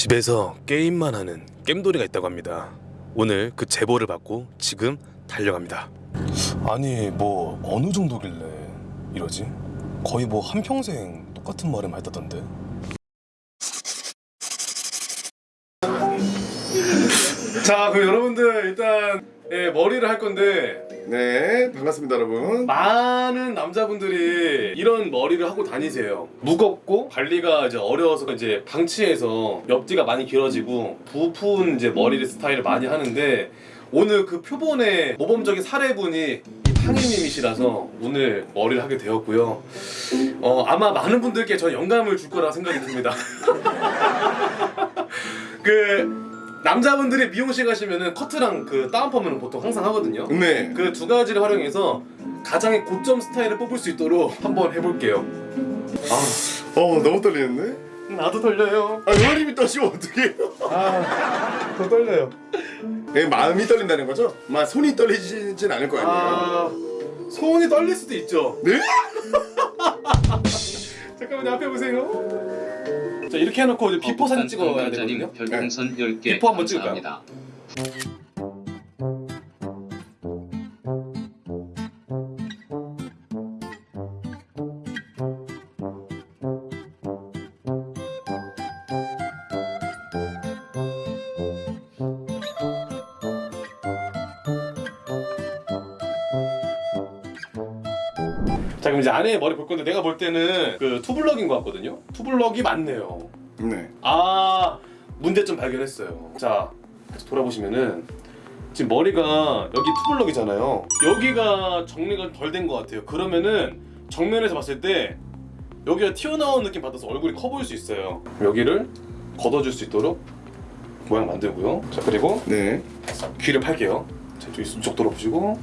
집에서 게임만 하는 겜돌이가 있다고 합니다. 오늘 그 제보를 받고 지금 달려갑니다. 아니 뭐 어느 정도길래 이러지? 거의 뭐 한평생 똑같은 말을 했다던데. 자 그럼 여러분들 일단 예, 머리를 할 건데 네 반갑습니다 여러분 많은 남자분들이 이런 머리를 하고 다니세요. 무겁고 관리가 이제 어려워서 이제 방치해서 옆뒤가 많이 길어지고 부푼 이제 머리 스타일을 많이 하는데 오늘 그 표본의 모범적인 사례분이 이 팡이님이시라서 오늘 머리를 하게 되었고요. 어 아마 많은 분들께 저 영감을 줄 거라 생각이 듭니다. 그 남자분들이 미용실 가시면은 커트랑 그 다운펌은 보통 항상 하거든요. 네 그 두 가지를 활용해서 가장의 고점 스타일을 뽑을 수 있도록 한번 해볼게요. 아, 어 너무 떨리는데? 나도 떨려요. 아 의원님이 떠시면 어떡해요 아, 더 떨려요. 네, 마음이 떨린다는 거죠? 막 손이 떨리진 않을 거 아니에요 아, 손이 떨릴 수도 있죠. 네? 잠깐만요, 앞에 보세요. 자, 이렇게 해놓고 이제 before 사진 찍어야 되거든요. 별풍선 10개 before 한번 찍을까요? 자, 그럼 이제 안에 머리 볼 건데 내가 볼 때는 그 투블럭인 것 같거든요. 투블럭이 맞네요. 네. 아 문제점 발견했어요. 자 다시 돌아보시면은 지금 머리가 여기 투블럭이잖아요. 여기가 정리가 덜 된 것 같아요. 그러면은 정면에서 봤을 때 여기가 튀어나온 느낌 받아서 얼굴이 커 보일 수 있어요. 여기를 걷어줄 수 있도록 모양 만들고요. 자 그리고 네. 귀를 팔게요. 자 이쪽 이쪽 돌아보시고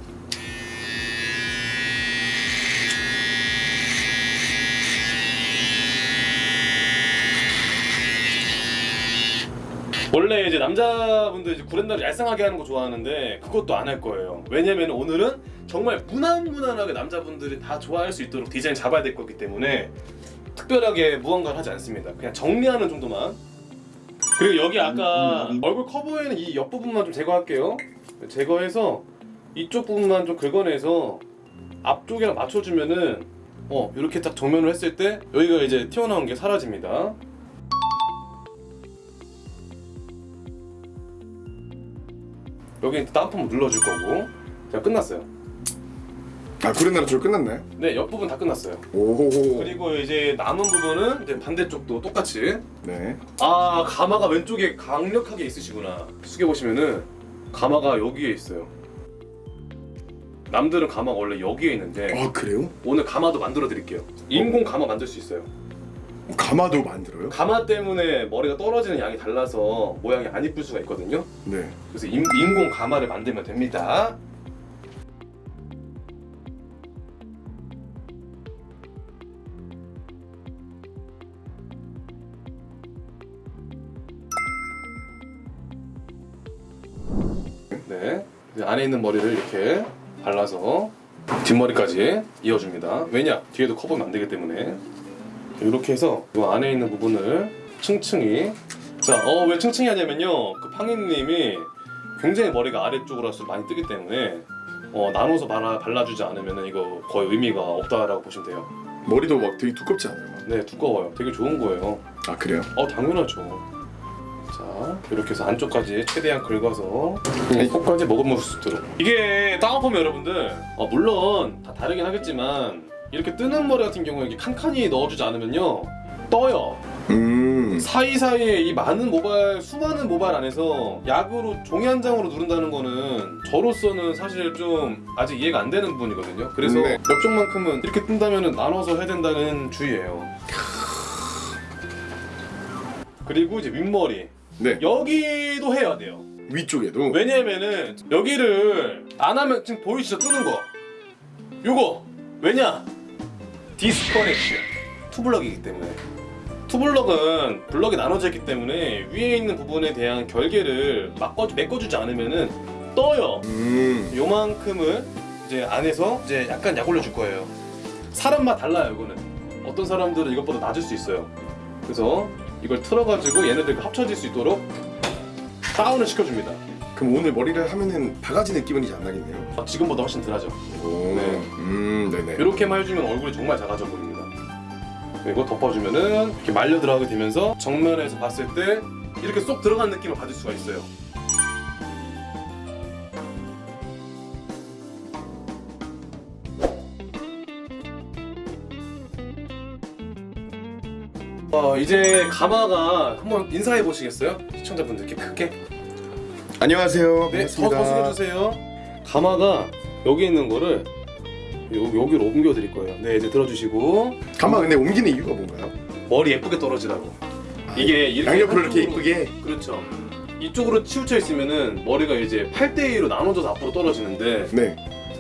원래 이제 남자분들 이제 구렛나루 얄쌍하게 하는 거 좋아하는데 그것도 안 할 거예요. 왜냐면 오늘은 정말 무난무난하게 남자분들이 다 좋아할 수 있도록 디자인 잡아야 될 거기 때문에 특별하게 무언가를 하지 않습니다. 그냥 정리하는 정도만. 그리고 여기 아까 얼굴 커 보이는 이 옆부분만 좀 제거할게요. 제거해서 이쪽 부분만 좀 긁어내서 앞쪽이랑 맞춰주면은 어 이렇게 딱 정면을 했을 때 여기가 이제 튀어나온 게 사라집니다. 여기 다운펌 눌러줄 거고 자 끝났어요. 아 구렛나루 줄 끝났나요? 네 옆부분 다 끝났어요. 오호호 그리고 이제 남은 부분은 이제 반대쪽도 똑같이 네아 가마가 왼쪽에 강력하게 있으시구나 숙여 보시면은 가마가 여기에 있어요. 남들은 가마가 원래 여기에 있는데 아 그래요? 오늘 가마도 만들어 드릴게요. 인공 가마 만들 수 있어요. 가마도 만들어요? 가마 때문에 머리가 떨어지는 양이 달라서 모양이 안 이쁠 수가 있거든요. 네 그래서 인, 인공 가마를 만들면 됩니다. 네, 안에 있는 머리를 이렇게 발라서 뒷머리까지 이어줍니다. 왜냐? 뒤에도 커버는 안 되기 때문에 이렇게 해서 이 안에 있는 부분을 층층이 자, 어, 왜 층층이 하냐면요. 그 팡이님이 굉장히 머리가 아래쪽으로 할수록 많이 뜨기 때문에 어, 나눠서 발라, 발라주지 않으면 이거 거의 의미가 없다라고 보시면 돼요. 머리도 막 되게 두껍지 않아요? 네, 두꺼워요. 되게 좋은 거예요. 아 그래요? 어, 당연하죠. 자, 이렇게 해서 안쪽까지 최대한 긁어서 이 코까지 먹으면 수 있도록. 이게 다운펌 여러분들, 어, 물론 다 다르긴 하겠지만 이렇게 뜨는 머리 같은 경우에 이렇게 칸칸이 넣어주지 않으면요 떠요. 음 사이사이에 이 많은 모바일 수많은 모바일 안에서 약으로 종이 한 장으로 누른다는 거는 저로서는 사실 좀 아직 이해가 안 되는 부분이거든요. 그래서 네. 옆쪽만큼은 이렇게 뜬다면 나눠서 해야 된다는 주의예요. 그리고 이제 윗머리 네 여기도 해야 돼요. 위쪽에도 왜냐면은 여기를 안 하면 지금 보이시죠 뜨는 거. 요거 왜냐? disconnection 투블럭이기 때문에. 투블럭은 블럭이 나눠져 있기 때문에 위에 있는 부분에 대한 결계를 막어 메꿔주지 않으면은 떠요. 음 요만큼을 이제 안에서 이제 약간 약 올려줄 거예요. 사람마다 달라요, 이거는. 어떤 사람들은 이것보다 낮을 수 있어요. 그래서 이걸 틀어가지고 얘네들과 합쳐질 수 있도록 다운을 시켜줍니다. 그럼 오늘 머리를 하면은 바가지 느낌은 이제 안 나겠네요. 아, 지금보다 훨씬 덜하죠. 오, 네. 이렇게만 해주면 얼굴이 정말 작아져 보입니다. 그리고 덮어주면은 이렇게 말려 들어가게 되면서 정면에서 봤을 때 이렇게 쏙 들어간 느낌을 받을 수가 있어요. 어, 이제 가마가 한번 인사해 보시겠어요? 시청자분들께 크게. 안녕하세요. 네, 더, 반갑습니다. 더 숙여주세요. 가마가 여기 있는 거를 요, 여기로 옮겨 드릴 거예요. 네, 이제 들어주시고 가마 근데 옮기는 이유가 뭔가요? 머리 예쁘게 떨어지라고. 이게 이렇게 양옆으로 이렇게 이쁘게. 그렇죠. 이쪽으로 치우쳐 있으면은 머리가 이제 8대 2로 나눠져서 앞으로 떨어지는데 네.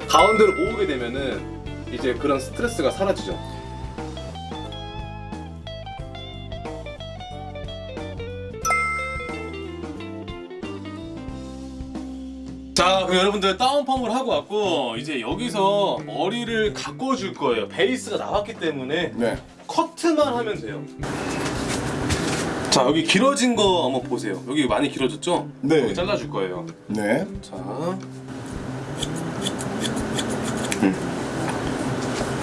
가운데로 모으게 되면은 이제 그런 스트레스가 사라지죠. 자, 그럼 여러분들 다운펌을 하고 왔고 이제 여기서 머리를 가꿔줄 거예요. 베이스가 나왔기 때문에 네. 커트만 하면 돼요. 자, 여기 길어진 거 한번 보세요. 여기 많이 길어졌죠? 네. 여기 잘라줄 거예요. 네. 자.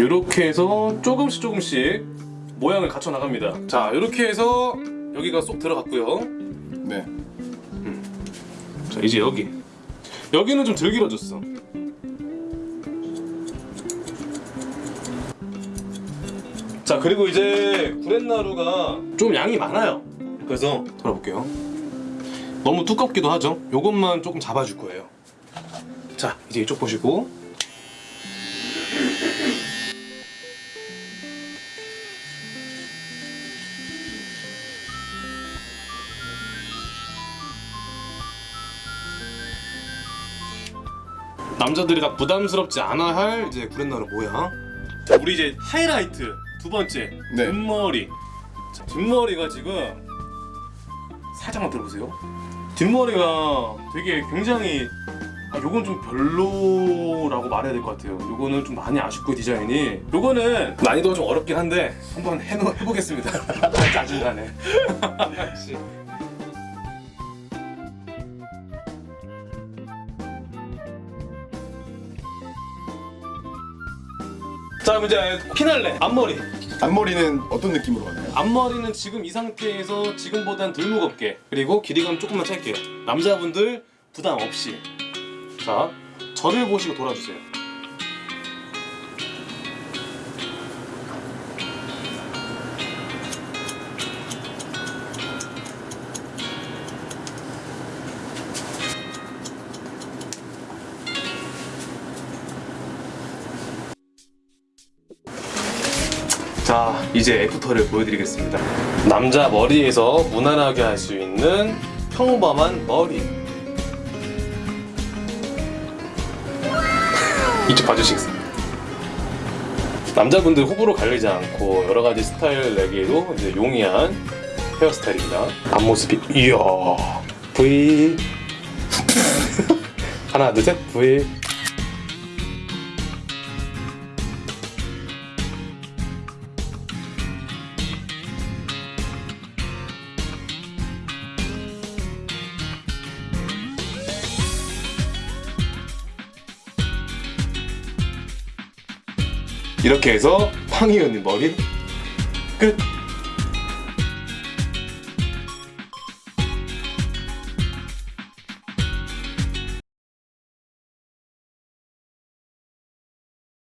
이렇게 해서 조금씩 조금씩 모양을 갖춰 나갑니다. 자, 이렇게 해서 여기가 쏙 들어갔고요. 네. 자, 이제 여기. 여기는 좀 덜 길어졌어. 자, 그리고 이제 구렛나루가 좀 양이 많아요. 그래서 돌아볼게요. 너무 두껍기도 하죠. 요것만 조금 잡아줄 거예요. 자, 이제 이쪽 보시고. 남자들이 다 부담스럽지 않아 할 이제 구렛나루 모양. 자, 우리 이제 하이라이트 두 번째 네. 뒷머리. 자, 뒷머리가 지금 살짝만 들어보세요. 뒷머리가 되게 굉장히 아, 요건 좀 별로라고 말해야 될 것 같아요. 요거는 좀 많이 아쉽고 디자인이. 요거는 난이도가 좀 어렵긴 한데 한번 해놓, 해보겠습니다. 짜증나네. 자 그럼 이제 피날레 앞머리. 앞머리는 어떤 느낌으로 가나요? 앞머리는 지금 이 상태에서 지금보단 덜 무겁게 그리고 길이감 조금만 찰게요 남자분들 부담 없이. 자 저를 보시고 돌아주세요 이제 애프터를 보여드리겠습니다. 남자 머리에서 무난하게 할 수 있는 평범한 머리. 이쪽 봐주시겠습니다 남자분들 호불호 갈리지 않고 여러 가지 스타일 내기에도 이제 용이한 헤어스타일입니다. 앞모습이 이야. V. 하나 둘셋. V 이렇게 해서 황희연님 머리 끝